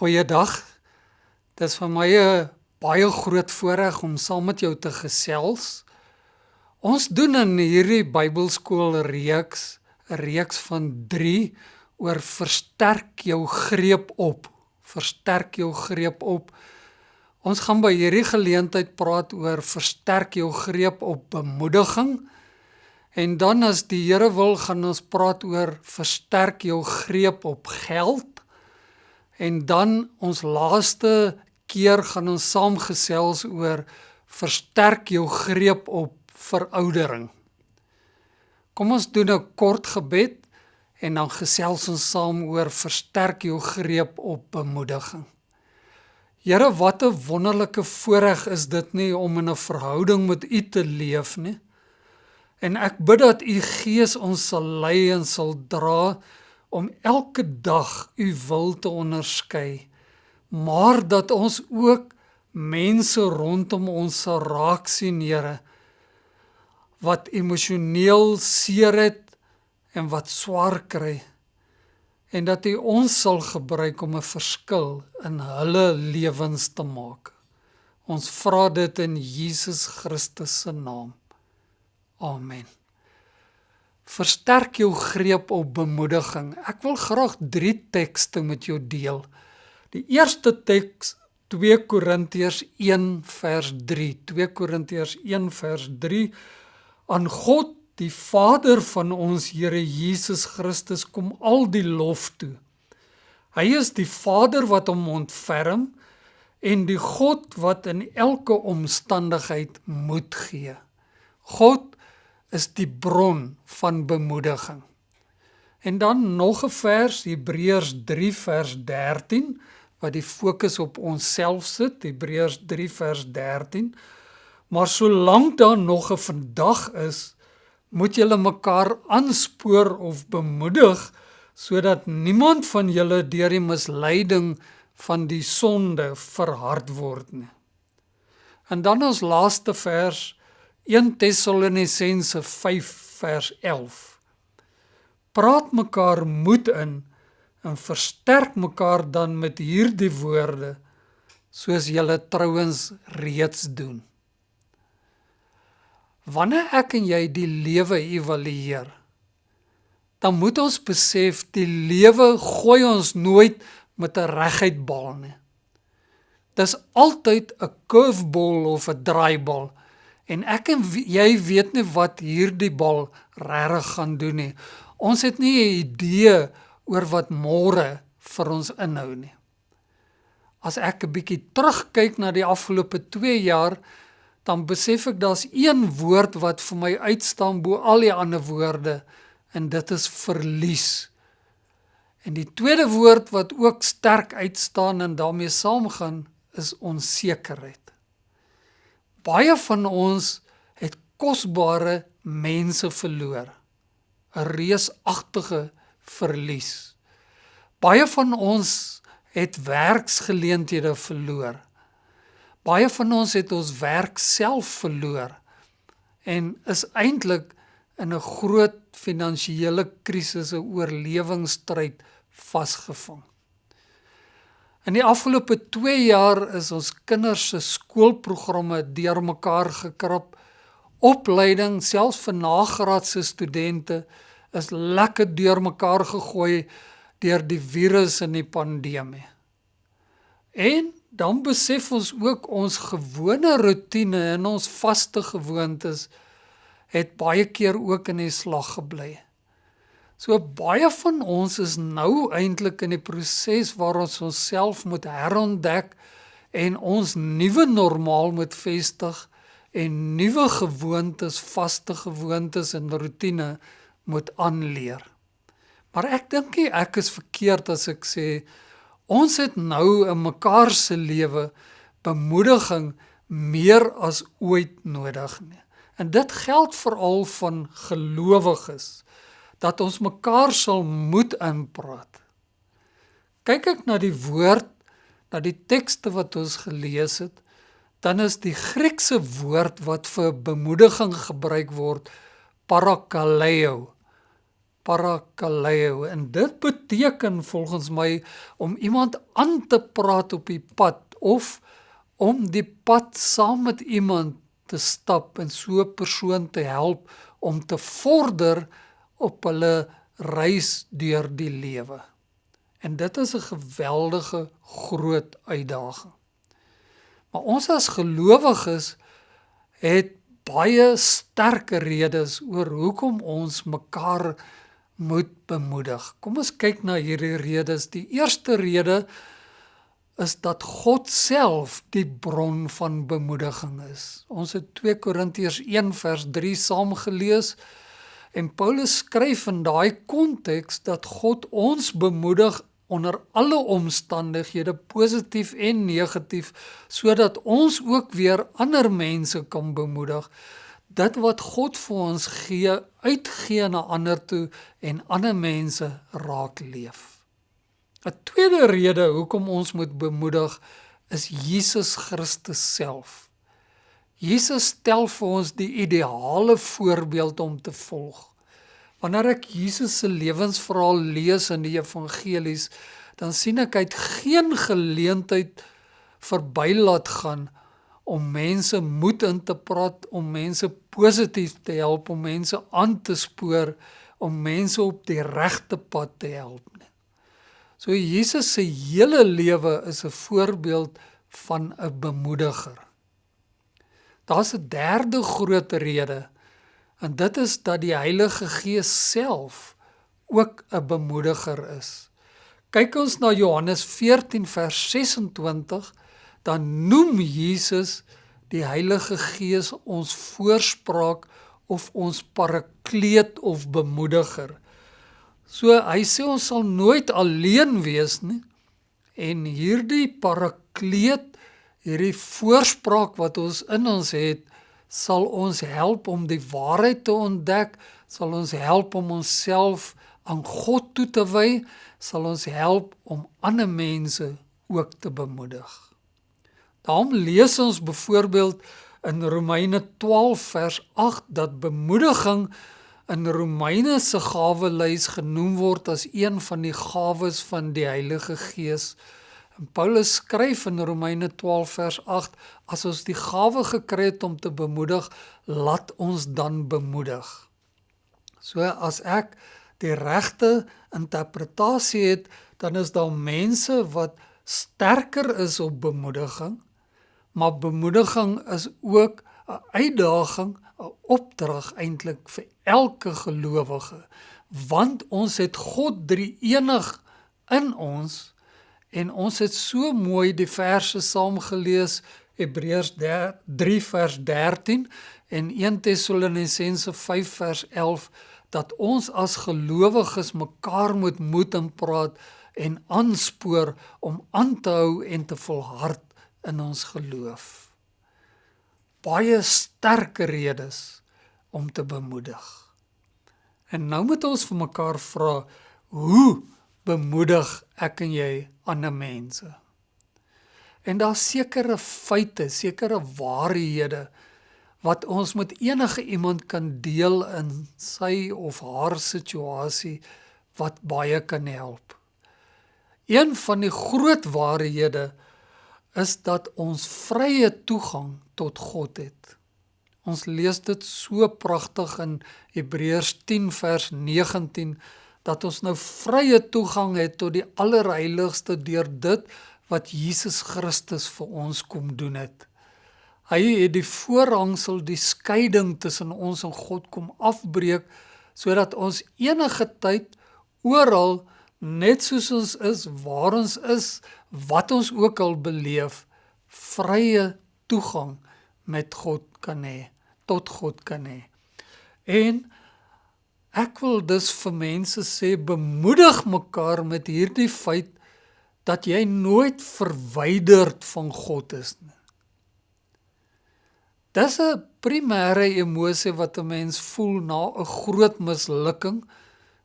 Goeiedag. Dit is vir my 'n baie groot voorreg om saam met jou te gesels. Ons doen in hierdie Bybelskool reeks 'n reeks van 3 oor versterk jou greep op. Versterk jou greep op. Ons gaan by hierdie geleentheid praat oor versterk jou greep op bemoediging. En dan as die Here wil, gaan ons praat oor versterk jou greep op geld En dan ons laaste keer gaan ons saamgesels oor versterk jou greep op veroudering. Kom ons doen 'n kort gebed en dan gesels ons saam oor versterk jou greep op bemoediging. Here, wat 'n wonderlike voorreg is dit nie om in 'n verhouding met U te leef nie. En ek bid dat U Gees ons sal lei en sal dra om elke dag u wil te onderskei, maar dat ons ook mense rondom ons sal raak sien, Here, wat emosioneel seer het en wat swaar kry en dat u ons sal gebruik om 'n verskil in hulle lewens te maak. Ons vra dit in Jesus Christus se naam. Amen. Versterk jou greep op bemoediging. Ek wil graag 3 tekste met jou deel. Die eerste teks 2 Korintiërs 1 vers 3. 2 Korintiërs 1 vers 3 aan God die Vader van ons Here Jesus Christus kom al die lof toe. Hy is die Vader wat hom ontferm en die God wat in elke omstandigheid moed gee. God is die bron van bemoediging. En dan nog 'n vers Hebreërs 3 vers 13 wat die fokus op onsself sit Hebreërs 3 vers 13 Maar solank daar nog 'n vandag is moet julle mekaar aanspoor of bemoedig sodat niemand van julle deur die misleiding van die sonde verhard word nie. En dan ons laaste vers 1 Tessalonisense 5 vers 11 Praat mekaar moed in en versterk mekaar dan met hierdie woorde soos julle trouens reeds doen. Wanneer ek en jy die lewe evalueer dan moet ons besef die lewe gooi ons nooit met 'n reguit bal nie. Dis altyd 'n curveball of 'n draaibal En ek en jy weet nie wat hierdie bal regtig gaan doen nie. Ons het nie 'n idee oor wat môre vir ons inhou nie. As ek 'n bietjie terugkyk na die afgelope 2 jaar, dan besef ek daar's een woord wat vir my uitstaan bo al die ander woorde en dit is verlies. En die tweede woord wat ook sterk uitstaan en daarmee saamgaan is onsekerheid. Baie van ons het kosbare mense verloor. 'n Reusagtige verlies. Baie van ons het werksgeleenthede verloor. Baie van ons het ons werk self verloor en is eintlik in 'n groot finansiële krisis, 'n oorlewingsstryd vasgevang. In die afgelope 2 jaar is ons kinders se skoolprogramme deurmekaar gekrap. Opleiding selfs vir nagraadse studente is lekker deurmekaar gegooi deur die virus en die pandemie. En dan besef ons ook ons gewone rotine en ons vaste gewoontes het baie keer ook in die slag gebly. So baie van ons is nou eintlik in die proses waar ons onsself moet herontdek en ons nuwe normaal moet vestig en nuwe gewoontes, vaste gewoontes en rotine moet aanleer. Maar ek dink nie ek is verkeerd as ek sê ons het nou in mekaar se lewe bemoediging meer as ooit nodig nie. En dit geld veral van gelowiges dat ons mekaar sal moed inpraat. Kyk ek na die woord, na die tekste wat ons gelees het, dan is die Griekse woord wat vir bemoediging gebruik word parakaleo. parakaleo en dit beteken volgens my om iemand aan te praat op die pad of om die pad saam met iemand te stap en so 'n persoon te help om te vorder op hulle reis deur die lewe. En dit is 'n geweldige groot uitdaging. Maar ons as gelowiges het baie sterk redes oor hoekom ons mekaar moet bemoedig. Kom ons kyk na hierdie redes. Die eerste rede is dat God self die bron van bemoediging is. Ons het 2 Korintiërs 1 vers 3 saam gelees en Paulus skryf in daai konteks dat God ons bemoedig onder alle omstandighede positief en negatief sodat ons ook weer ander mense kan bemoedig. Dit wat God vir ons gee uitgee na ander toe en ander mense raak leef. 'n tweede rede hoekom ons moet bemoedig is Jesus Christus self Jesus stel vir ons die ideale voorbeeld om te volg Wanneer ek Jesus se lewensverhaal lees in die evangelies, dan sien ek hy het geen geleentheid verby laat gaan om mense moed in te praat, om mense positief te help, om mense aan te spoor, om mense op die regte pad te help nie. So Jesus se hele lewe is 'n voorbeeld van 'n bemoediger. Daar's 'n derde groot rede En dit is dat die Heilige Gees self ook 'n bemoediger is. Kyk ons na Johannes 14 vers 26, dan noem Jesus die Heilige Gees ons voorspraak of ons parakleet of bemoediger. So hy sê ons sal nooit alleen wees nie. En hierdie parakleet, hierdie voorspraak wat ons in ons het, sal ons help om die waarheid te ontdek, sal ons help om onsself aan God toe te wy, sal ons help om ander mense ook te bemoedig. Daarom lees ons byvoorbeeld in Romeine 12 vers 8 dat bemoediging in Romeine se gawelys genoem word as een van die gawes van die Heilige Gees. En Paulus skryf in Romeine 12 vers 8: As ons die gawe gekry het om te bemoedig, laat ons dan bemoedig. So as ek die regte interpretasie het, dan is daar mense wat sterker is op bemoediging, maar bemoediging is ook 'n uitdaging, 'n opdrag eintlik vir elke gelowige, want ons het God drie enig in ons En ons het so mooi die verse saam gelees Hebreërs 3 vers 13 en 1 Tessalonisense 5 vers 11 dat ons as gelowiges mekaar moet moed en praat en aanspoor om aan te hou en te volhard in ons geloof. Baie sterk redes om te bemoedig. En nou moet ons vir mekaar vra hoe bemoedig ek en jy ander mense. En daar's sekere feite, sekere waarhede wat ons met enige iemand kan deel in sy of haar situasie wat baie kan help. Een van die groot waarhede is dat ons vrye toegang tot God het. Ons lees dit so pragtig in Hebreërs 10 vers 19 dat ons nou vrye toegang het tot die allerheiligste deur dit wat Jesus Christus vir ons kom doen het. Hy het die voorhangsel, die skeiding tussen ons en God kom afbreek sodat ons enige tyd oral net soos ons is, waar ons is, wat ons ook al beleef, vrye toegang met God kan hê, tot God kan hê. En Ek wil dus vir mense sê bemoedig mekaar met hierdie feit dat jy nooit verwyderd van God is nie. Dis 'n primêre emosie wat 'n mens voel na 'n groot mislukking,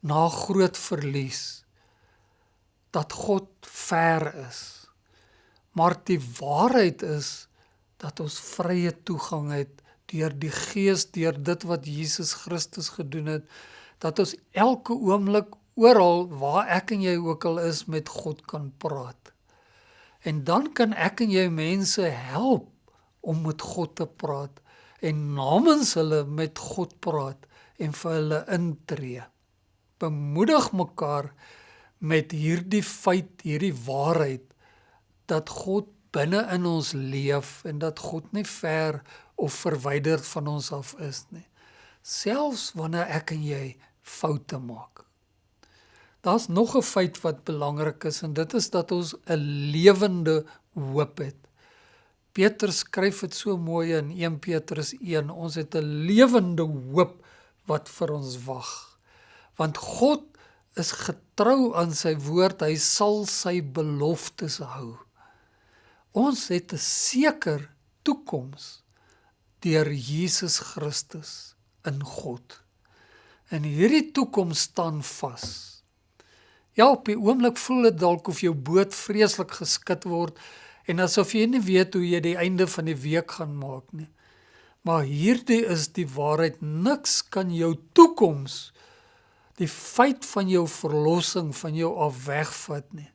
na groot verlies dat God ver is. Maar die waarheid is dat ons vrye toegang het deur die Gees, deur dit wat Jesus Christus gedoen het, dat ons elke oomblik oral waar ek en jy ook al is met God kan praat. En dan kan ek en jy mense help om met God te praat en namens hulle met God praat en vir hulle intree. Bemoedig mekaar met hierdie feit, hierdie waarheid dat God binne in ons leef en dat God nie ver of verwyder van ons af is nie. Selfs wanneer ek en jy foute maak. Daar's nog 'n feit wat belangrik is en dit is dat ons 'n lewende hoop het. Petrus skryf dit so mooi in 1 Petrus 1. Ons het 'n lewende hoop wat vir ons wag. Want God is getrou aan sy woord. Hy sal sy beloftes hou. Ons het 'n seker toekoms deur Jesus Christus in God. En hierdie toekoms staan vas. Ja, op die oomblik voel dit dalk of jou boot vreeslik geskit word en asof jy nie weet hoe jy die einde van die week gaan maak nie. Maar hierdie is die waarheid. Niks kan jou toekoms die feit van jou verlossing van jou af wegvat nie.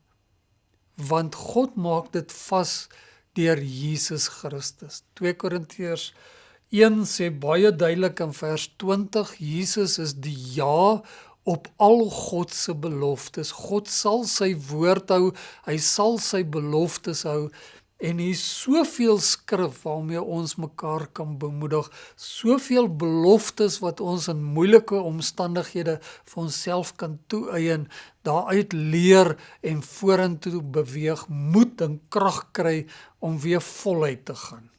Want God maak dit vas deur Jesus Christus. 2 Korintiërs 1 sê baie duidelik in vers 20 Jesus is die ja op al God se beloftes. God sal sy woord hou. Hy sal sy beloftes hou En hier soveel skrif waarmee ons mekaar kan bemoedig, soveel beloftes wat ons in moeilike omstandighede vir onsself kan toeëien, daaruit leer en vorentoe beweeg, moed en krag kry om weer voluit te gaan.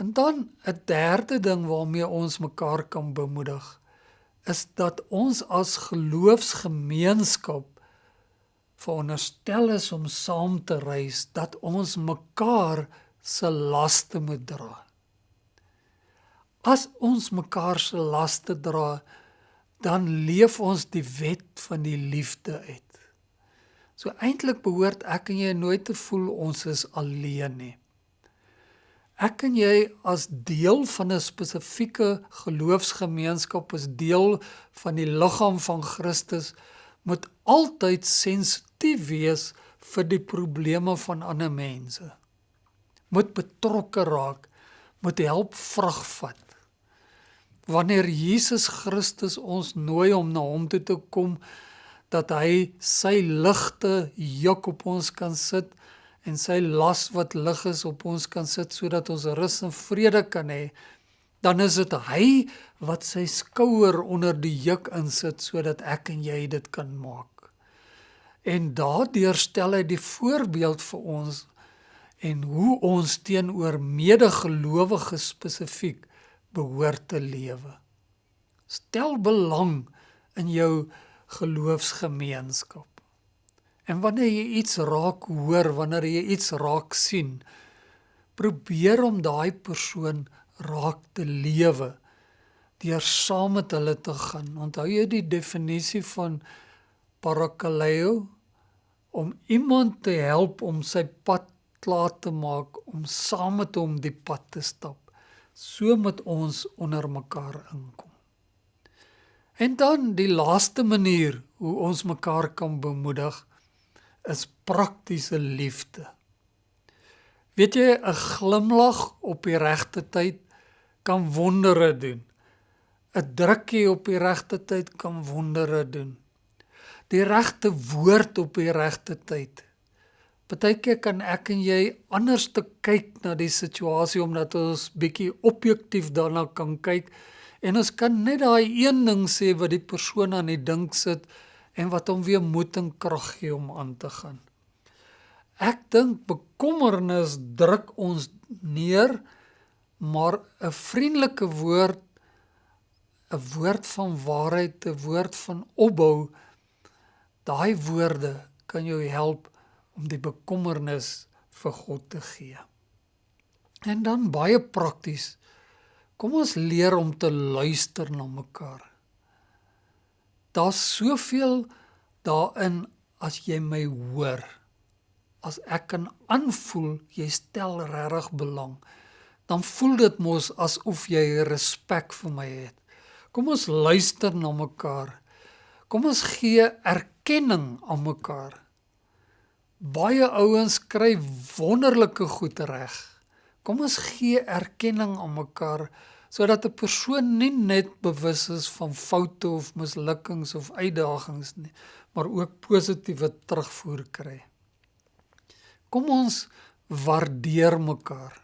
En dan 'n derde ding waarmee ons mekaar kan bemoedig, is dat ons as geloofsgemeenskap veronderstel is om saam te reis dat ons mekaar se laste moet dra. As ons mekaar se laste dra, dan leef ons die wet van die liefde uit. So eintlik behoort ek en jy nooit te voel ons is alleen nie. Ek en jy as deel van 'n spesifieke geloofsgemeenskap, as deel van die liggaam van Christus, moet altyd sensitief wees vir die probleme van ander mense. Moet betrokke raak, moet help vrag vat. Wanneer Jesus Christus ons nooi om na hom toe te kom dat hy sy ligte juk op ons kan sit en sy las wat lig is op ons kan sit sodat ons rus en vrede kan hê dan is dit hy wat sy skouer onder die juk insit sodat ek en jy dit kan maak. En daardeur stel hy die voorbeeld vir ons en hoe ons teenoor medegelowiges spesifiek behoort te lewe. Stel belang in jou geloofsgemeenskap. En wanneer jy iets raak hoor, wanneer jy iets raak sien, probeer om daai persoon raak te lewe deur saam met hulle te gaan. Onthou jy die definisie van parakaleo om iemand te help om sy pad klaar te maak om saam met hom die pad te stap. So met ons onder mekaar inkom. En dan die laaste manier hoe ons mekaar kan bemoedig is praktiese liefde. Weet jy 'n glimlag op die regte tyd kan wondere doen. 'n Drukkie op die regte tyd kan wondere doen. Die regte woord op die regte tyd. Partykeer kan ek en jy anders te kyk na die situasie omdat ons bietjie objektief daarna kan kyk en ons kan net daai een ding sê wat die persoon aan die dink sit en wat hom weer moed en krag gee om aan te gaan. Ek dink bekommernis druk ons neer maar 'n vriendelike woord 'n woord van waarheid, 'n woord van opbou, daai woorde kan jou help om die bekommernis vir God te gee. En dan baie prakties. Kom ons leer om te luister na mekaar. Daar's soveel daarin as jy my hoor. As ek kan aanvoel jy stel regtig belang dan voel dit mos asof jy respek vir my het. Kom ons luister na mekaar. Kom ons gee erkenning aan mekaar. Baie ouens kry wonderlike goed reg. Kom ons gee erkenning aan mekaar sodat 'n persoon nie net bewus is van foute of mislukkings of uitdagings nie, maar ook positiewe terugvoer kry. Kom ons waardeer mekaar.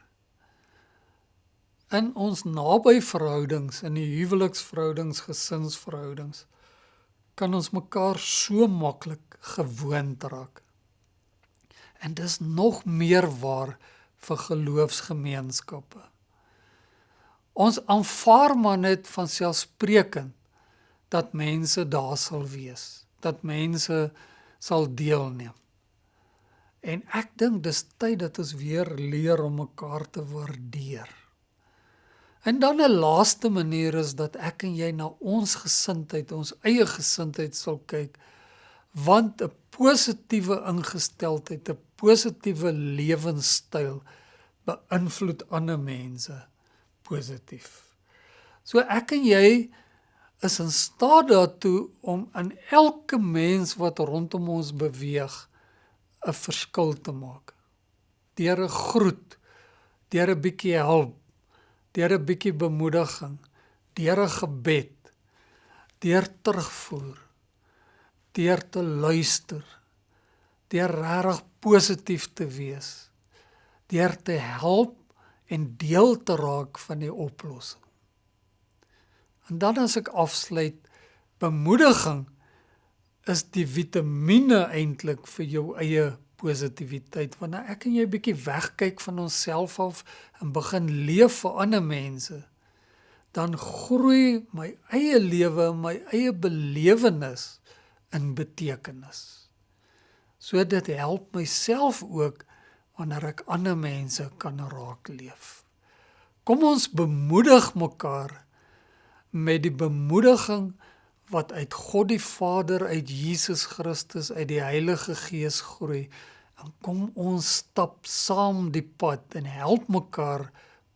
In ons naby verhoudings, in die huweliksverhoudings, gesinsverhoudings, kan ons mekaar so maklik gewoond raak. En dis nog meer waar vir geloofsgemeenskappe. Ons aanvaar maar net van selfspreekend dat mense daar sal wees, dat mense sal deelneem. En ek dink dis tyd dat ons weer leer om mekaar te waardeer. En dan 'n laaste manier is dat ek en jy na ons gesindheid, ons eie gesindheid sal kyk want 'n positiewe ingesteldheid, 'n positiewe lewenstyl beïnvloed ander mense positief. So ek en jy is in staat daartoe om aan elke mens wat rondom ons beweeg 'n verskil te maak. Deur 'n groet, deur 'n bietjie hulp, deur 'n bietjie bemoediging, deur 'n gebed, deur terugvoer, deur te luister, deur regtig positief te wees, deur te help en deel te raak van die oplossing. En dan as ek afsluit, bemoediging is die vitamiene eintlik vir jou eie positiwiteit. Wanneer ek en jy bietjie wegkyk van onsself af en begin leef vir ander mense dan groei my eie lewe my eie belewenis in betekenis. So dit help myself ook wanneer ek ander mense kan raak leef. Kom ons bemoedig mekaar met die bemoediging wat uit God die Vader, uit Jesus Christus, uit die Heilige Gees groei. En kom ons stap saam die pad en help mekaar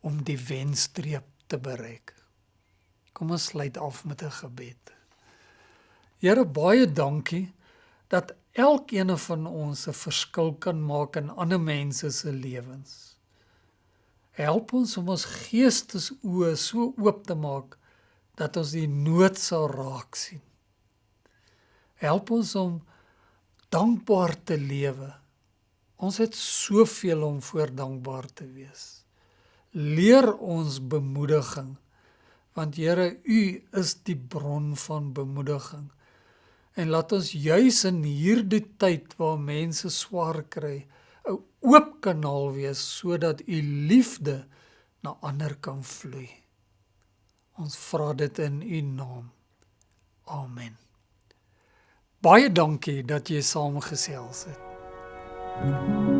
om die wenstreep te bereik. Kom ons sluit af met 'n gebed. Here baie dankie dat elkeen van ons 'n verskil kan maak in ander mense se lewens. Help ons om ons geestesoë so oop te maak dat ons die nood sal raak sien. Help ons om dankbaar te lewe. Ons het soveel om voor dankbaar te wees. Leer ons bemoediging want Here u is die bron van bemoediging. En laat ons juis in hierdie tyd waar mense swaar kry, 'n oop kanaal wees sodat u liefde na ander kan vloei. Ons vra dit in U naam. Amen. Baie dankie dat jy saamgesels het. Mm -hmm.